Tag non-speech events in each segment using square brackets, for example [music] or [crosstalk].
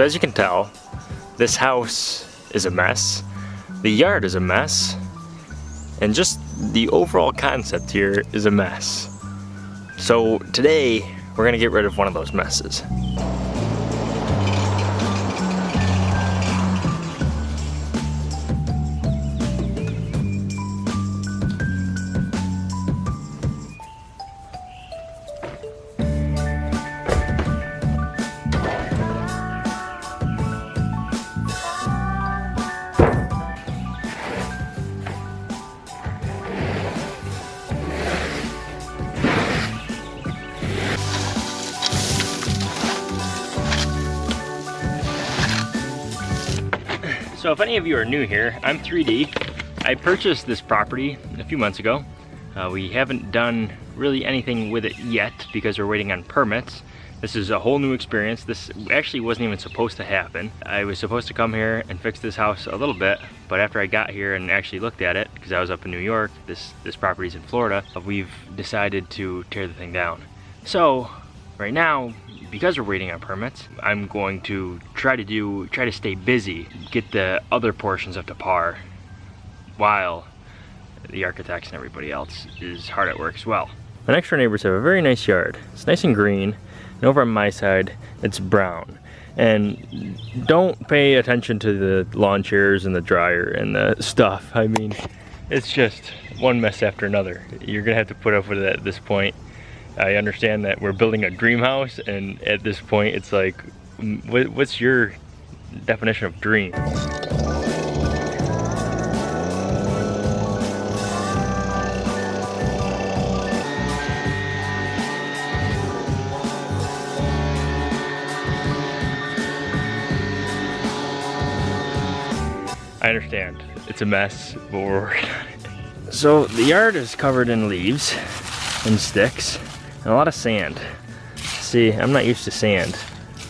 So as you can tell, this house is a mess, the yard is a mess, and just the overall concept here is a mess. So today, we're gonna get rid of one of those messes. If any of you are new here, I'm 3D. I purchased this property a few months ago. Uh, we haven't done really anything with it yet because we're waiting on permits. This is a whole new experience. This actually wasn't even supposed to happen. I was supposed to come here and fix this house a little bit, but after I got here and actually looked at it, because I was up in New York, this, this property's in Florida, we've decided to tear the thing down. So right now, because we're waiting on permits, I'm going to try to do, try to stay busy, get the other portions up to par while the architects and everybody else is hard at work as well. My next door neighbors have a very nice yard. It's nice and green, and over on my side, it's brown. And don't pay attention to the lawn chairs and the dryer and the stuff. I mean, it's just one mess after another. You're gonna have to put up with it at this point. I understand that we're building a dream house and at this point it's like, what's your definition of dream? I understand, it's a mess, but we're working on it. So the yard is covered in leaves and sticks and a lot of sand. See, I'm not used to sand.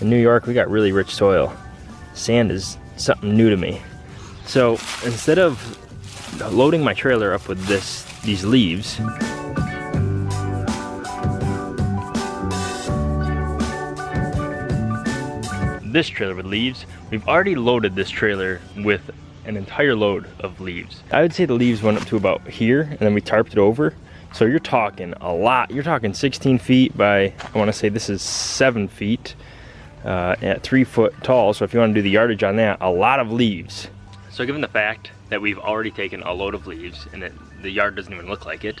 In New York, we got really rich soil. Sand is something new to me. So instead of loading my trailer up with this, these leaves, this trailer with leaves, we've already loaded this trailer with an entire load of leaves. I would say the leaves went up to about here and then we tarped it over so you're talking a lot. You're talking 16 feet by, I wanna say this is seven feet uh, at three foot tall. So if you wanna do the yardage on that, a lot of leaves. So given the fact that we've already taken a load of leaves and it, the yard doesn't even look like it,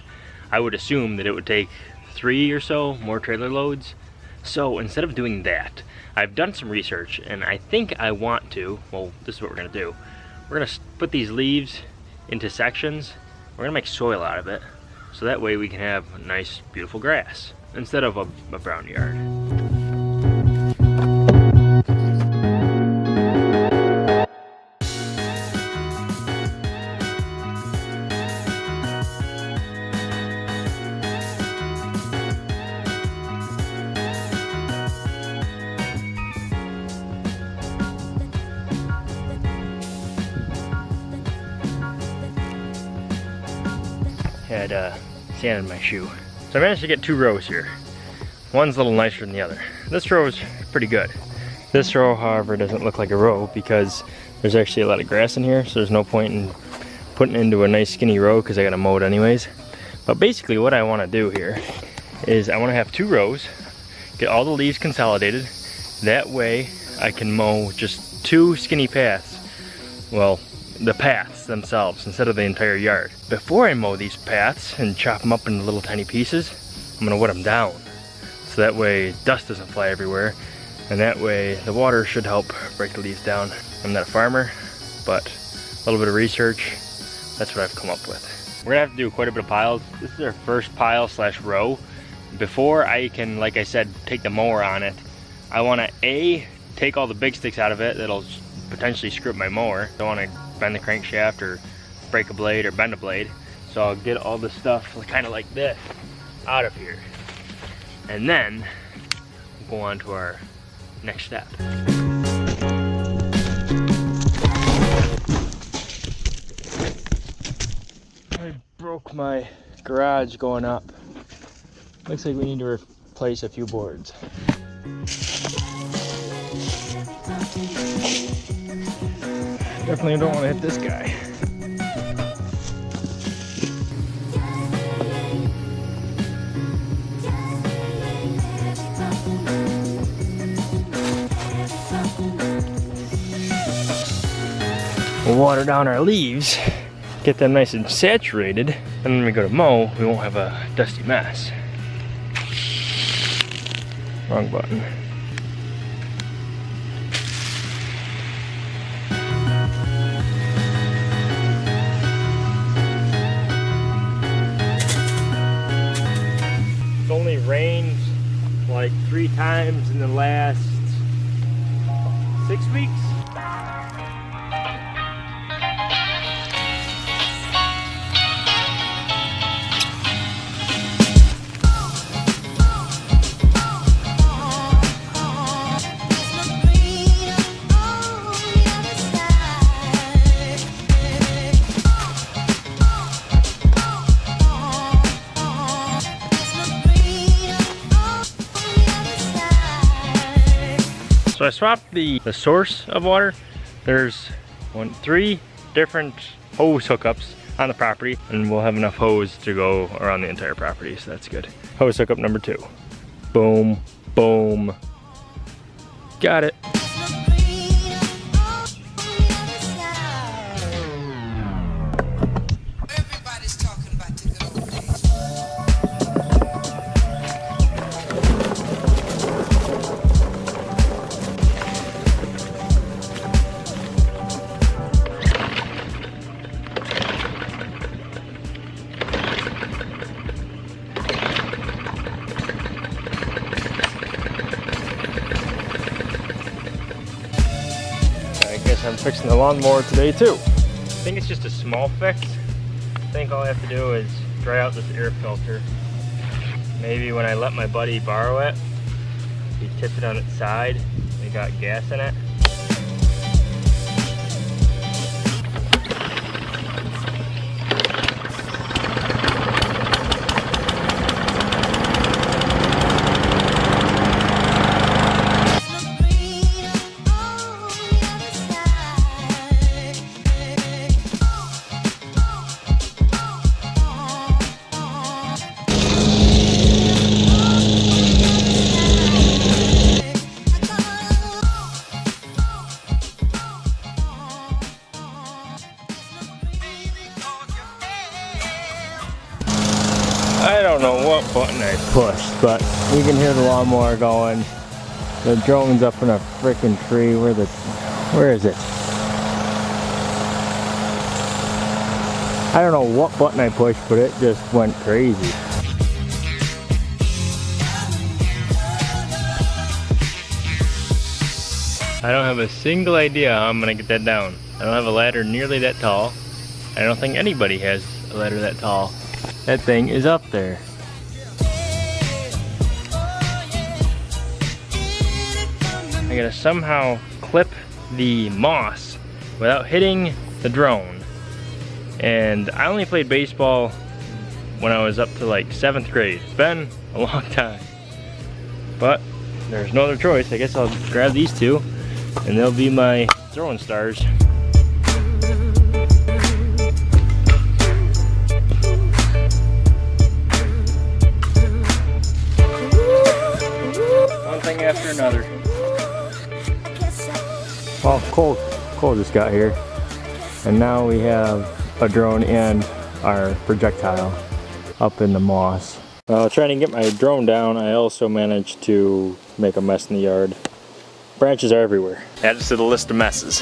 I would assume that it would take three or so more trailer loads. So instead of doing that, I've done some research and I think I want to, well, this is what we're gonna do. We're gonna put these leaves into sections. We're gonna make soil out of it. So that way we can have nice, beautiful grass instead of a, a brown yard. Had uh, sand in my shoe. So I managed to get two rows here. One's a little nicer than the other. This row is pretty good. This row, however, doesn't look like a row because there's actually a lot of grass in here, so there's no point in putting into a nice skinny row because I gotta mow it anyways. But basically what I wanna do here is I wanna have two rows, get all the leaves consolidated. That way I can mow just two skinny paths. Well, the paths themselves instead of the entire yard. Before I mow these paths and chop them up into little tiny pieces, I'm gonna wet them down. So that way dust doesn't fly everywhere. And that way the water should help break the leaves down. I'm not a farmer, but a little bit of research, that's what I've come up with. We're gonna have to do quite a bit of piles. This is our first pile slash row. Before I can, like I said, take the mower on it, I wanna A, take all the big sticks out of it that'll potentially screw up my mower. Don't wanna bend the crankshaft or break a blade or bend a blade. So I'll get all the stuff kind of like this out of here. And then we'll go on to our next step. I broke my garage going up. Looks like we need to replace a few boards. Definitely don't want to hit this guy. We'll water down our leaves, get them nice and saturated, and when we go to mow, we won't have a dusty mess. Wrong button. Times in the last So I swapped the, the source of water. There's one, three different hose hookups on the property and we'll have enough hose to go around the entire property, so that's good. Hose hookup number two. Boom, boom. Got it. Fixing the lawnmower today too. I think it's just a small fix. I think all I have to do is dry out this air filter. Maybe when I let my buddy borrow it, he tipped it on its side, it got gas in it. But you can hear the lawnmower going. The drone's up in a freaking tree. Where the, where is it? I don't know what button I pushed, but it just went crazy. I don't have a single idea how I'm gonna get that down. I don't have a ladder nearly that tall. I don't think anybody has a ladder that tall. That thing is up there. I gotta somehow clip the moss without hitting the drone. And I only played baseball when I was up to like seventh grade. It's been a long time. But there's no other choice. I guess I'll grab these two and they'll be my throwing stars. One thing after another. Well, Cole, Cole just got here. And now we have a drone and our projectile up in the moss. While trying to get my drone down, I also managed to make a mess in the yard. Branches are everywhere. Adds to the list of messes.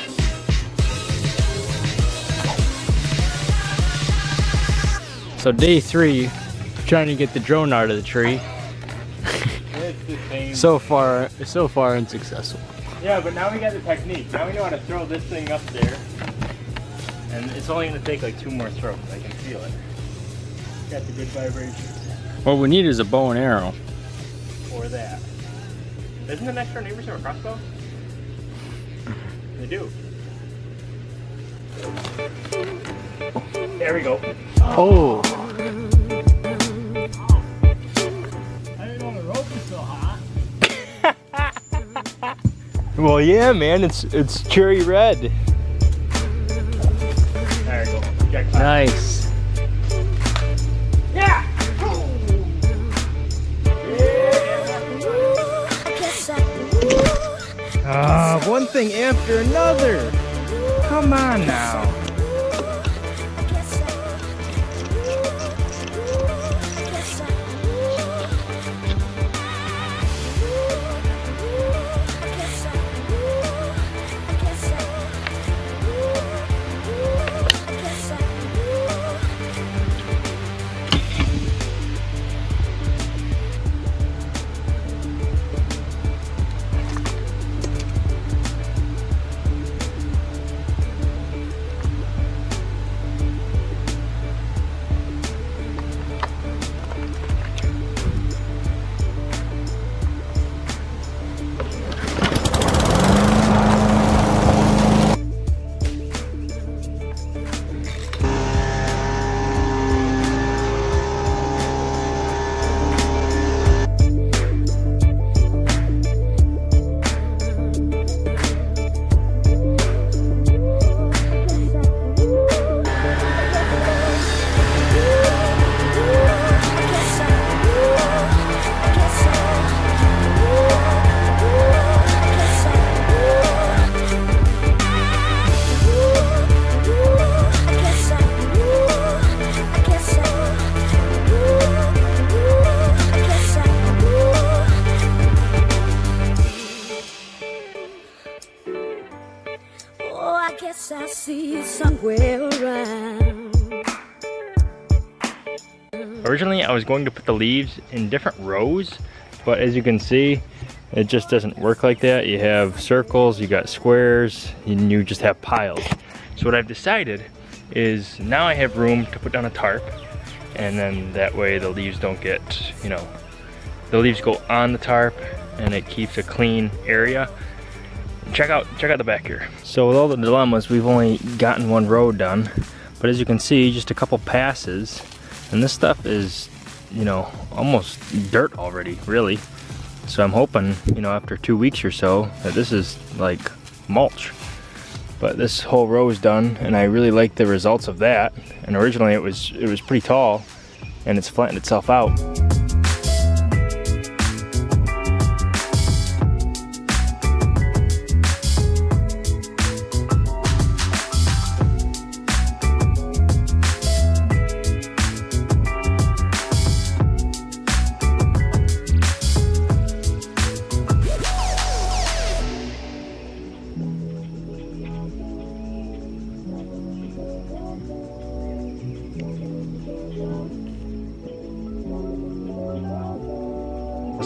So day three, trying to get the drone out of the tree. So far, so far unsuccessful. Yeah, but now we got the technique. Now we know how to throw this thing up there. And it's only gonna take like two more throws. I can feel it. Got the good vibrations. What we need is a bow and arrow. Or that. Doesn't the next door neighbors have a crossbow? They do. There we go. Oh, I didn't know the rope was so hot. Well, yeah, man, it's it's cherry red. There you go. Check that. Nice. Ah, one thing after another. Come on now. I was going to put the leaves in different rows, but as you can see, it just doesn't work like that. You have circles, you got squares, and you just have piles. So what I've decided is now I have room to put down a tarp, and then that way the leaves don't get, you know, the leaves go on the tarp, and it keeps a clean area. Check out, check out the back here. So with all the dilemmas, we've only gotten one row done, but as you can see, just a couple passes, and this stuff is, you know, almost dirt already, really. So I'm hoping, you know, after two weeks or so, that this is like mulch. But this whole row is done, and I really like the results of that. And originally it was it was pretty tall, and it's flattened itself out.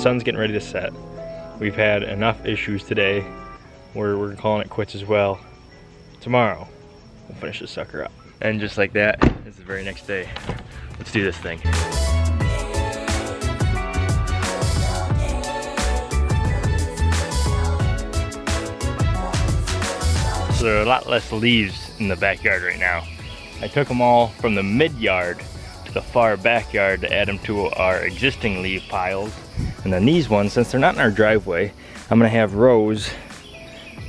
Sun's getting ready to set. We've had enough issues today where we're calling it quits as well. Tomorrow, we'll finish this sucker up. And just like that, it's the very next day. Let's do this thing. So there are a lot less leaves in the backyard right now. I took them all from the mid yard to the far backyard to add them to our existing leaf piles. And then these ones, since they're not in our driveway, I'm gonna have rows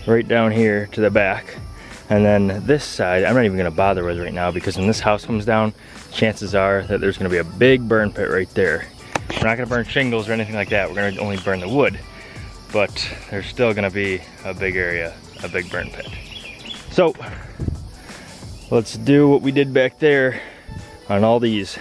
right down here to the back. And then this side, I'm not even gonna bother with right now because when this house comes down, chances are that there's gonna be a big burn pit right there. We're not gonna burn shingles or anything like that. We're gonna only burn the wood. But there's still gonna be a big area, a big burn pit. So, let's do what we did back there on all these.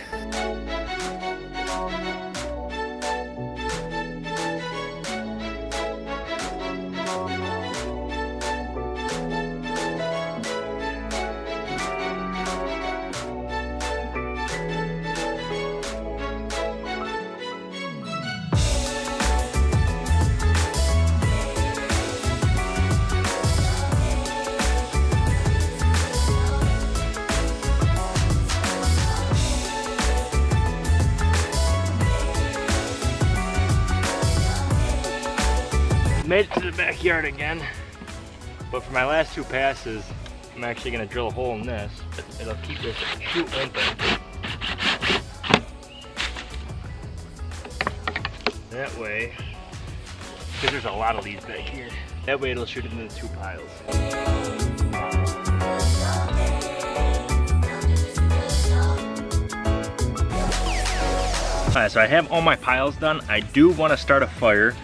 Made it to the backyard again. But for my last two passes, I'm actually gonna drill a hole in this. It'll keep this chute open. That way, because there's a lot of leaves back here. That way it'll shoot into the two piles. Alright, so I have all my piles done. I do want to start a fire.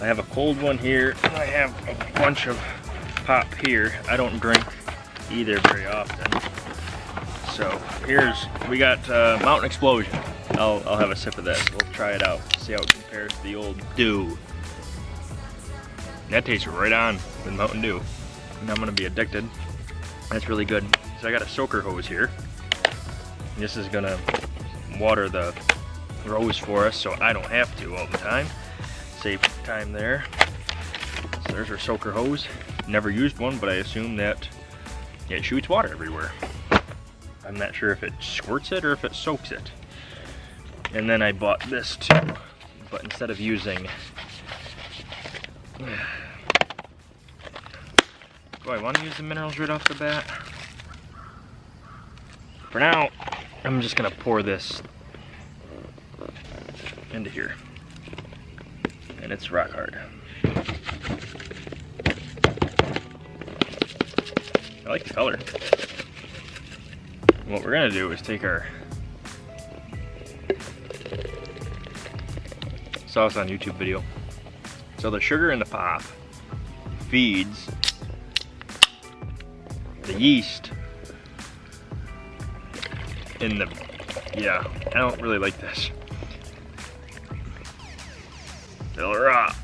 I have a cold one here, and I have a bunch of pop here. I don't drink either very often. So here's, we got uh, Mountain Explosion. I'll, I'll have a sip of this. We'll try it out, see how it compares to the old Dew. That tastes right on with Mountain Dew. And I'm gonna be addicted. That's really good. So I got a soaker hose here. This is gonna water the rose for us so I don't have to all the time. Save time there. So there's our soaker hose. Never used one, but I assume that it shoots water everywhere. I'm not sure if it squirts it or if it soaks it. And then I bought this too, but instead of using [sighs] do I want to use the minerals right off the bat? For now, I'm just gonna pour this into here. And it's rock hard. I like the color. What we're gonna do is take our saw this on YouTube video. So the sugar in the pop feeds the yeast in the, yeah, I don't really like this. It'll rot.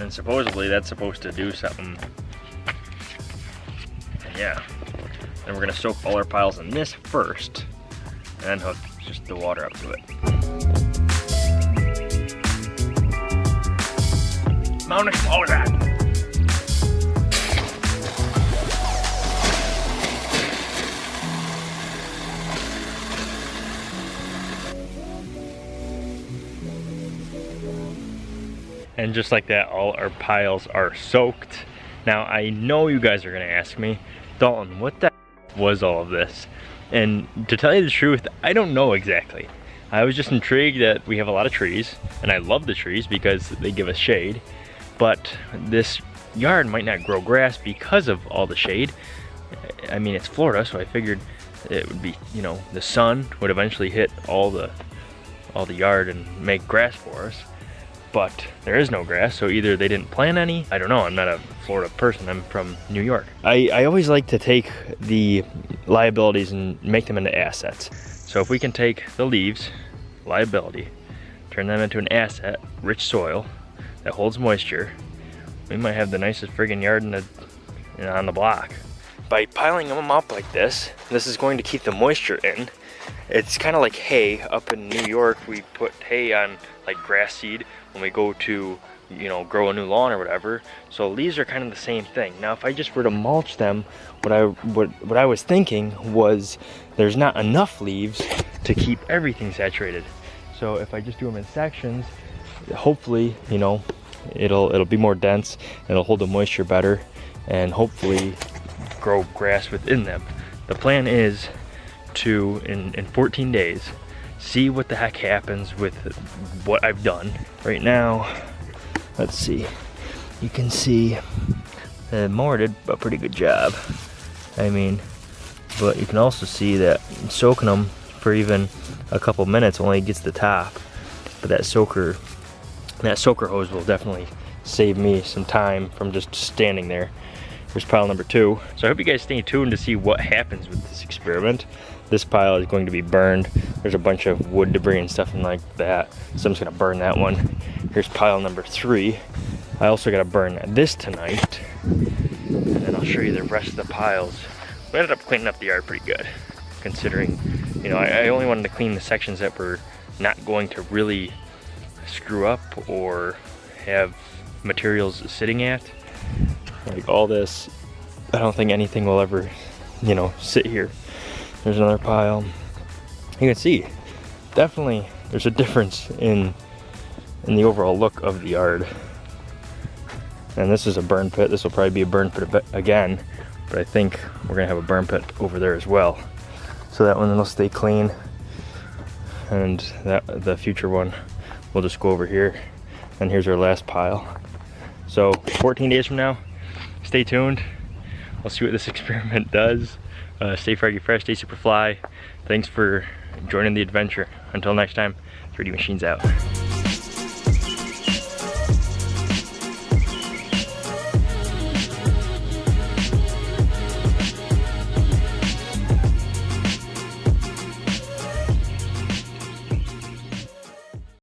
And supposedly that's supposed to do something. Yeah. Then we're gonna soak all our piles in this first, and hook just the water up to it. Mount! And just like that, all our piles are soaked. Now, I know you guys are gonna ask me, Dalton, what the was all of this? And to tell you the truth, I don't know exactly. I was just intrigued that we have a lot of trees, and I love the trees because they give us shade, but this yard might not grow grass because of all the shade. I mean, it's Florida, so I figured it would be, you know, the sun would eventually hit all the all the yard and make grass for us but there is no grass, so either they didn't plant any, I don't know, I'm not a Florida person, I'm from New York. I, I always like to take the liabilities and make them into assets. So if we can take the leaves, liability, turn them into an asset, rich soil, that holds moisture, we might have the nicest friggin' yard in the, know, on the block. By piling them up like this, this is going to keep the moisture in. It's kind of like hay. Up in New York, we put hay on like grass seed when we go to you know grow a new lawn or whatever. So leaves are kind of the same thing. Now if I just were to mulch them what I what, what I was thinking was there's not enough leaves to keep everything saturated. So if I just do them in sections hopefully you know it'll it'll be more dense it'll hold the moisture better and hopefully grow grass within them. The plan is to in in 14 days see what the heck happens with what I've done. Right now, let's see, you can see the mower did a pretty good job. I mean, but you can also see that soaking them for even a couple minutes only gets the top. But that soaker, that soaker hose will definitely save me some time from just standing there. Here's pile number two. So I hope you guys stay tuned to see what happens with this experiment. This pile is going to be burned. There's a bunch of wood debris and stuff like that. So I'm just gonna burn that one. Here's pile number three. I also gotta burn this tonight. And then I'll show you the rest of the piles. We ended up cleaning up the yard pretty good, considering, you know, I, I only wanted to clean the sections that were not going to really screw up or have materials sitting at. Like all this, I don't think anything will ever, you know, sit here. There's another pile. You can see, definitely there's a difference in in the overall look of the yard. And this is a burn pit. This will probably be a burn pit again, but I think we're gonna have a burn pit over there as well. So that one will stay clean. And that the future one, we'll just go over here. And here's our last pile. So 14 days from now, stay tuned. We'll see what this [laughs] experiment does. Uh, stay froggy fresh, stay super fly. Thanks for joining the adventure. Until next time, 3D Machines out.